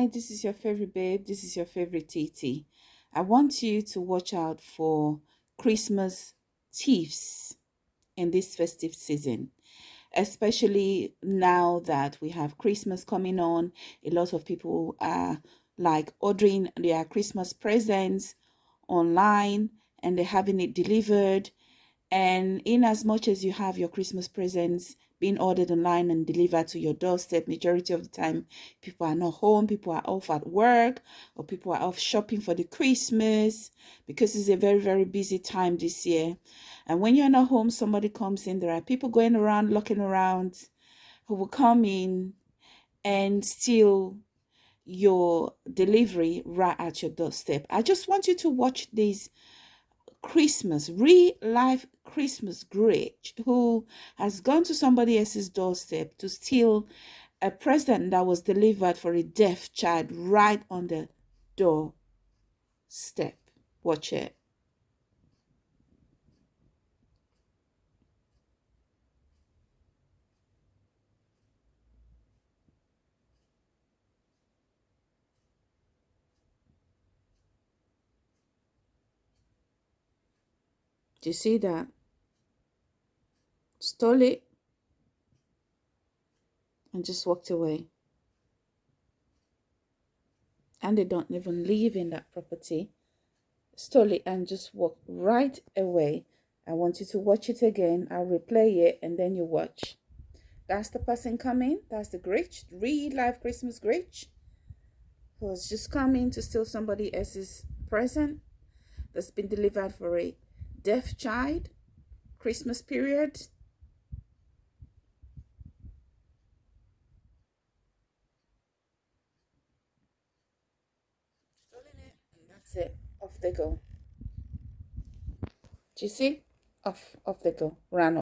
Hi, this is your favorite babe. This is your favorite TT. I want you to watch out for Christmas thieves in this festive season, especially now that we have Christmas coming on. A lot of people are like ordering their Christmas presents online and they're having it delivered. And in as much as you have your Christmas presents being ordered online and delivered to your doorstep majority of the time people are not home people are off at work or people are off shopping for the christmas because it's a very very busy time this year. And when you're not home somebody comes in there are people going around looking around who will come in and steal your delivery right at your doorstep. I just want you to watch these Christmas, real life Christmas Grinch, who has gone to somebody else's doorstep to steal a present that was delivered for a deaf child right on the doorstep. Watch it. Do you see that? Stole it and just walked away. And they don't even live in that property. Stole it and just walked right away. I want you to watch it again. I'll replay it and then you watch. That's the person coming. That's the Grinch, real life Christmas Grinch, who's just coming to steal somebody else's present that's been delivered for a deaf child, Christmas period. that's it. Off they go. Do you see? Off, off they go. Run off.